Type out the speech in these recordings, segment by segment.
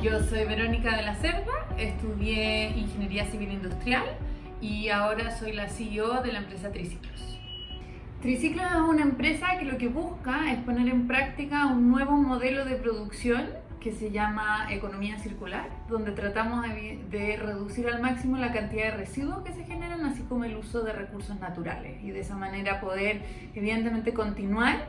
Yo soy Verónica de la Cerda, estudié Ingeniería Civil Industrial y ahora soy la CEO de la empresa Triciclos. Triciclos es una empresa que lo que busca es poner en práctica un nuevo modelo de producción que se llama economía circular, donde tratamos de reducir al máximo la cantidad de residuos que se generan, así como el uso de recursos naturales y de esa manera poder evidentemente continuar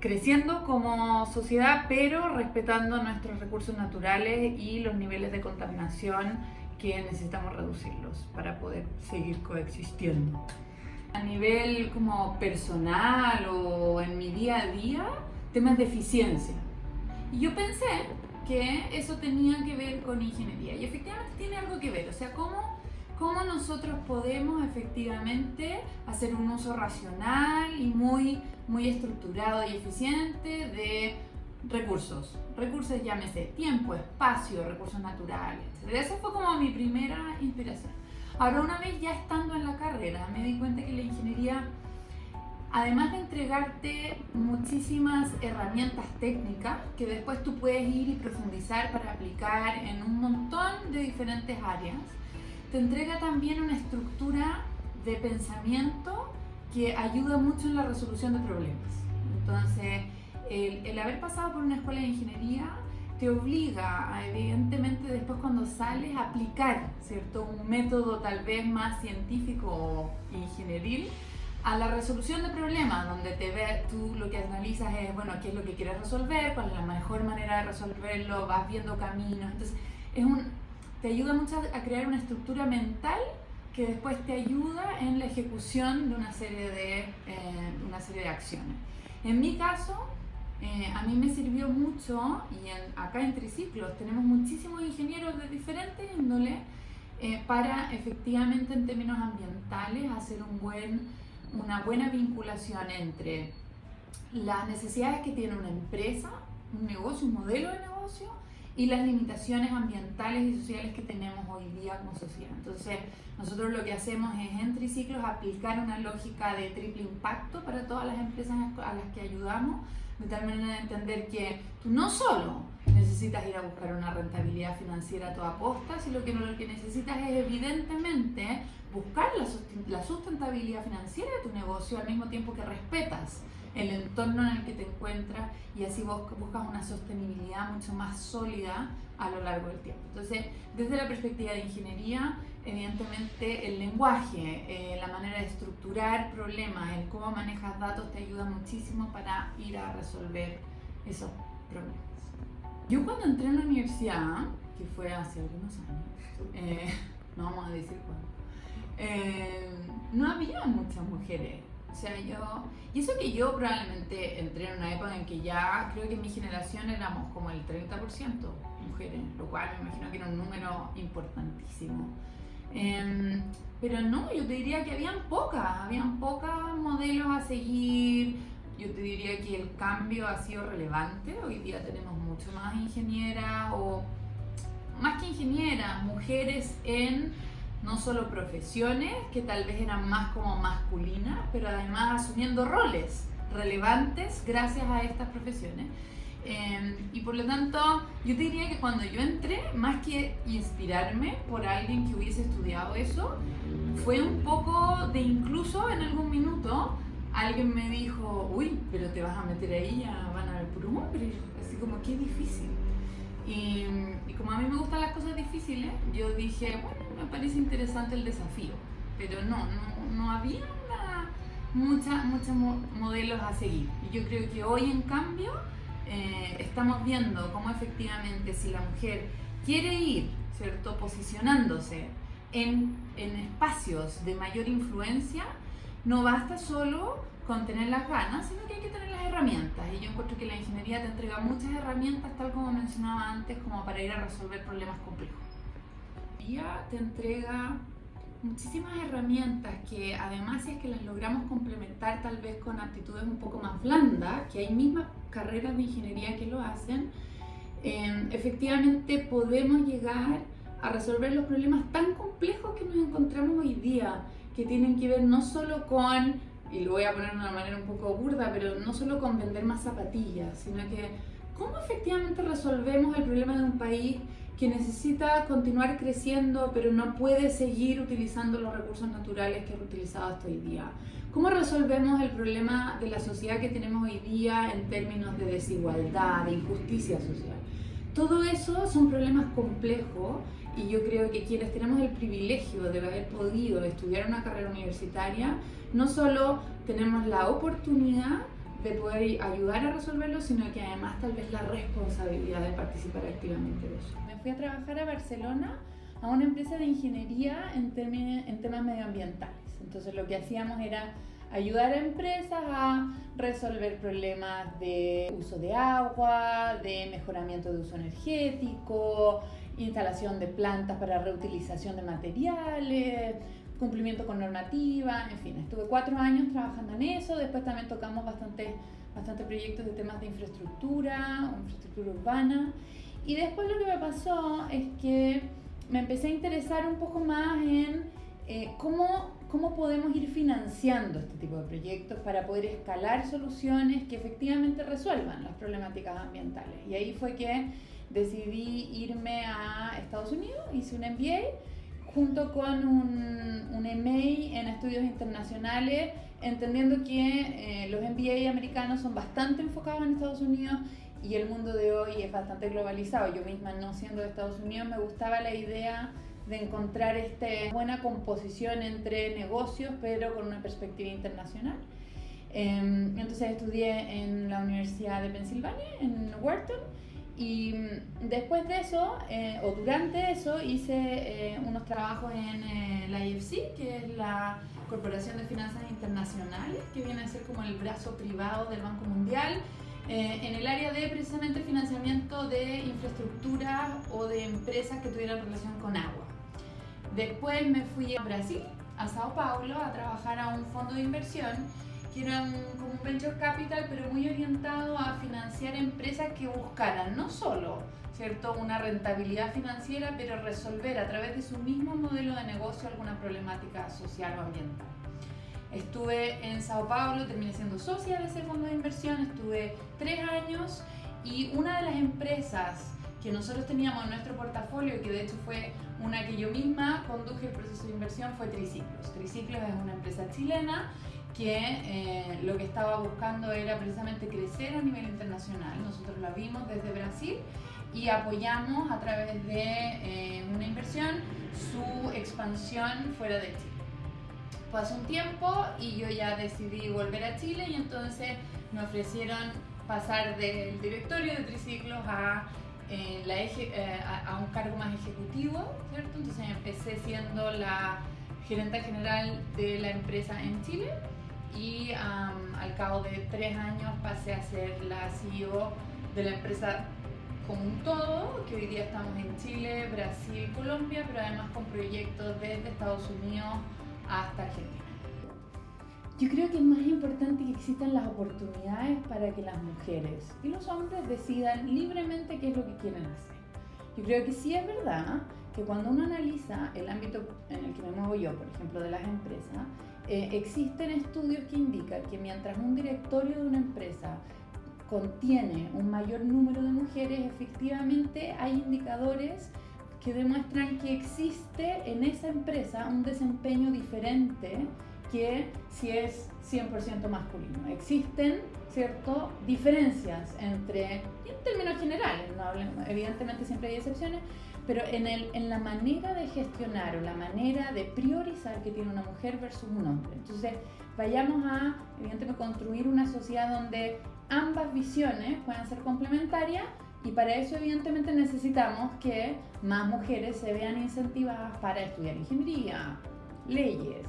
creciendo como sociedad, pero respetando nuestros recursos naturales y los niveles de contaminación que necesitamos reducirlos para poder seguir coexistiendo. A nivel como personal o en mi día a día, temas de eficiencia. Y yo pensé que eso tenía que ver con ingeniería y efectivamente tiene algo que ver, o sea, cómo cómo nosotros podemos efectivamente hacer un uso racional y muy, muy estructurado y eficiente de recursos. Recursos, llámese tiempo, espacio, recursos naturales, etc. Esa fue como mi primera inspiración. Ahora, una vez ya estando en la carrera, me di cuenta que la ingeniería, además de entregarte muchísimas herramientas técnicas que después tú puedes ir y profundizar para aplicar en un montón de diferentes áreas, te entrega también una estructura de pensamiento que ayuda mucho en la resolución de problemas. Entonces, el, haber pasado por una escuela de ingeniería te obliga, a, evidentemente, después cuando sales, a aplicar ¿cierto? un método tal vez más científico o ingenieril a la resolución de problemas, donde te ves, tú lo que analizas es, bueno, qué es lo que quieres resolver, cuál es la mejor manera de resolverlo, vas viendo caminos. Entonces, es un, te ayuda mucho a crear una estructura mental que después te ayuda en la ejecución de una serie de, eh, una serie de acciones. En mi caso, eh, a mí me sirvió mucho, y acá en Triciclos tenemos muchísimos ingenieros de diferentes índoles, eh, para efectivamente en términos ambientales hacer un buen, una buena vinculación entre las necesidades que tiene una empresa, un negocio, un modelo de negocio, y las limitaciones ambientales y sociales que tenemos hoy día como sociedad. Entonces, nosotros lo que hacemos es en triciclos aplicar una lógica de triple impacto para todas las empresas a las que ayudamos, de tal manera de entender que tú no solo necesitas ir a buscar una rentabilidad financiera a toda costa, sino que lo que necesitas es evidentemente buscar la sustentabilidad financiera de tu negocio al mismo tiempo que respetas el entorno en el que te encuentras y así buscas una sostenibilidad mucho más sólida a lo largo del tiempo. Entonces, desde la perspectiva de ingeniería, evidentemente el lenguaje, eh, la manera de estructurar problemas, el cómo manejas datos te ayuda muchísimo para ir a resolver esos problemas. Yo cuando entré en la universidad, que fue hace algunos años, eh, no vamos a decir cuándo, eh, no había muchas mujeres o sea, yo... Y eso que yo probablemente entré en una época en que ya creo que en mi generación éramos como el 30% mujeres, lo cual me imagino que era un número importantísimo. Em, pero no, yo te diría que habían pocas, habían pocas modelos a seguir. Yo te diría que el cambio ha sido relevante. Hoy día tenemos mucho más ingenieras o más que ingenieras, mujeres en no solo profesiones que tal vez eran más como masculinas, pero además asumiendo roles relevantes gracias a estas profesiones. Em, y por lo tanto, yo te diría que cuando yo entré, más que inspirarme por alguien que hubiese estudiado eso, fue un poco de incluso en algún minuto alguien me dijo, uy, pero te vas a meter ahí, ya van a ver puro hombre, así como qué difícil. Y, como a mí me gustan las cosas difíciles, yo dije, bueno, me parece interesante el desafío, pero no, no, había muchos modelos a seguir. Y yo creo que hoy, en cambio, eh, estamos viendo cómo efectivamente si la mujer quiere ir, ¿cierto?, posicionándose en, en espacios de mayor influencia, no basta solo con tener las ganas, sino que hay que tener las herramientas. Y yo encuentro que la ingeniería te entrega muchas herramientas, tal como mencionaba antes, como para ir a resolver problemas complejos. Te entrega muchísimas herramientas que además si es que las logramos complementar tal vez con aptitudes un poco más blandas, que hay mismas carreras de ingeniería que lo hacen, em, efectivamente podemos llegar a resolver los problemas tan complejos que nos encontramos hoy día, que tienen que ver no solo con y lo voy a poner de una manera un poco burda, pero no solo con vender más zapatillas, sino que cómo efectivamente resolvemos el problema de un país que necesita continuar creciendo, pero no puede seguir utilizando los recursos naturales que ha utilizado hasta hoy día. ¿Cómo resolvemos el problema de la sociedad que tenemos hoy día en términos de desigualdad, de injusticia social? Todo eso son problemas complejos y yo creo que quienes tenemos el privilegio de haber podido estudiar una carrera universitaria, no solo tenemos la oportunidad de poder ayudar a resolverlo, sino que además tal vez la responsabilidad de participar activamente de eso. Me fui a trabajar a Barcelona a una empresa de ingeniería en, en temas medioambientales. Entonces lo que hacíamos era ayudar a empresas a resolver problemas de uso de agua, de mejoramiento de uso energético, instalación de plantas para reutilización de materiales, cumplimiento con normativa, en fin, estuve cuatro años trabajando en eso, después también tocamos bastante, bastante proyectos de temas de infraestructura, infraestructura urbana, y después lo que me pasó es que me empecé a interesar un poco más en eh, cómo cómo podemos ir financiando este tipo de proyectos para poder escalar soluciones que efectivamente resuelvan las problemáticas ambientales. Y ahí fue que decidí irme a Estados Unidos, hice un MBA junto con un, un MA en estudios internacionales, entendiendo que eh, los MBA americanos son bastante enfocados en Estados Unidos y el mundo de hoy es bastante globalizado. Yo misma, no siendo de Estados Unidos, me gustaba la idea de encontrar esta buena composición entre negocios, pero con una perspectiva internacional. Em, entonces estudié en la Universidad de Pensilvania, en Wharton, y mm, después de eso, eh, o durante eso, hice eh, unos trabajos en eh, la IFC, que es la Corporación de Finanzas Internacionales, que viene a ser como el brazo privado del Banco Mundial, en el área de precisamente financiamiento de infraestructura o de empresas que tuvieran relación con agua. Después me fui a Brasil, a Sao Paulo, a trabajar a un fondo de inversión que era un, como un venture capital, pero muy orientado a financiar empresas que buscaran no solo ¿cierto? una rentabilidad financiera, pero resolver a través de su mismo modelo de negocio alguna problemática social o ambiental. Estuve en Sao Paulo, terminé siendo socia de ese fondo de inversión, estuve tres años y una de las empresas que nosotros teníamos en nuestro portafolio, que de hecho fue una que yo misma conduje el proceso de inversión, fue Triciclos. Triciclos es una empresa chilena que eh, lo que estaba buscando era precisamente crecer a nivel internacional. Nosotros la vimos desde Brasil y apoyamos a través de eh, una inversión su expansión fuera de Chile. Pasó un tiempo y yo ya decidí volver a Chile y entonces me ofrecieron pasar del directorio de Triciclos a la eh, a, un cargo más ejecutivo, ¿cierto? Entonces empecé siendo la gerente general de la empresa en Chile y al cabo de tres años pasé a ser la CEO de la empresa como un todo, que hoy día estamos en Chile, Brasil, Colombia, pero además con proyectos desde Estados Unidos hasta Argentina. Yo creo que es más importante que existan las oportunidades para que las mujeres y los hombres decidan libremente qué es lo que quieren hacer. Yo creo que sí es verdad que cuando uno analiza el ámbito en el que me muevo yo, por ejemplo, de las empresas, eh, existen estudios que indican que mientras un directorio de una empresa contiene un mayor número de mujeres, efectivamente hay indicadores que demuestran que existe en esa empresa un desempeño diferente que si es 100% masculino. Existen, ¿cierto?, diferencias entre, en términos generales, evidentemente siempre hay excepciones, pero en, el, en la manera de gestionar o la manera de priorizar que tiene una mujer versus un hombre. Entonces, vayamos a, evidentemente, construir una sociedad donde ambas visiones puedan ser complementarias y para eso evidentemente necesitamos que más mujeres se vean incentivadas para estudiar ingeniería, leyes,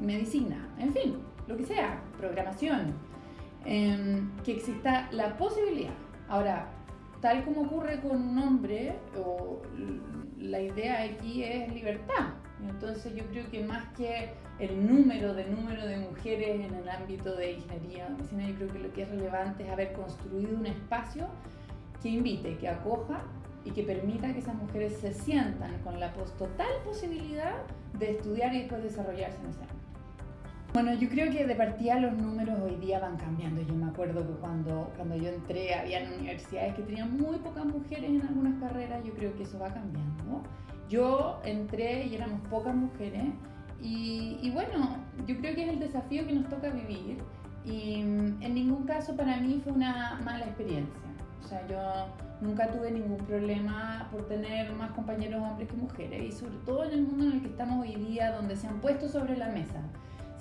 medicina, en fin, lo que sea, programación, em, que exista la posibilidad. Ahora, tal como ocurre con un hombre, o la idea aquí es libertad. Entonces yo creo que más que el número de número de mujeres en el ámbito de ingeniería o medicina, yo creo que lo que es relevante es haber construido un espacio que invite, que acoja y que permita que esas mujeres se sientan con la total posibilidad de estudiar y después desarrollarse en ese ámbito. Bueno, yo creo que de partida los números hoy día van cambiando. Yo me acuerdo que cuando, cuando yo entré había universidades que tenían muy pocas mujeres en algunas carreras. Yo creo que eso va cambiando. Yo entré y éramos pocas mujeres. Y, y bueno, yo creo que es el desafío que nos toca vivir. Y mm, en ningún caso para mí fue una mala experiencia. O sea, yo nunca tuve ningún problema por tener más compañeros hombres que mujeres. Y sobre todo en el mundo en el que estamos hoy día, donde se han puesto sobre la mesa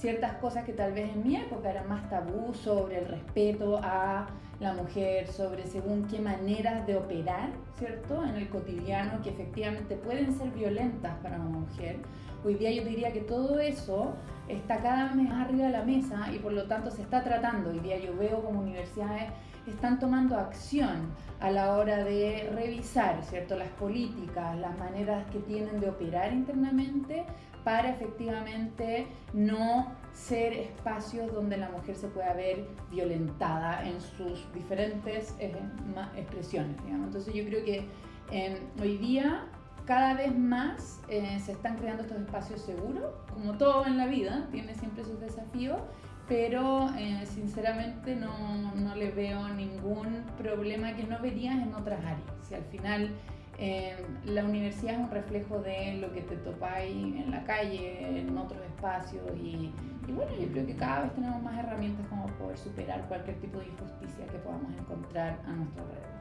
ciertas cosas que tal vez en mi época eran más tabú sobre el respeto a la mujer, sobre según qué maneras de operar, ¿cierto? En el cotidiano que efectivamente pueden ser violentas para una mujer. Hoy día yo diría que todo eso está cada vez más arriba de la mesa y por lo tanto se está tratando. Hoy día yo veo como universidades están tomando acción a la hora de revisar ¿cierto? las políticas, las maneras que tienen de operar internamente para efectivamente no ser espacios donde la mujer se pueda ver violentada en sus diferentes eh, expresiones. Entonces yo creo que em, hoy día cada vez más eh, se están creando estos espacios seguros, como todo en la vida, tiene siempre sus desafíos, pero eh, sinceramente no, no, le veo ningún problema que no verías en otras áreas. Si al final eh, la universidad es un reflejo de lo que te topáis en la calle, en otros espacios y, y, bueno, yo creo que cada vez tenemos más herramientas como poder superar cualquier tipo de injusticia que podamos encontrar a nuestro alrededor.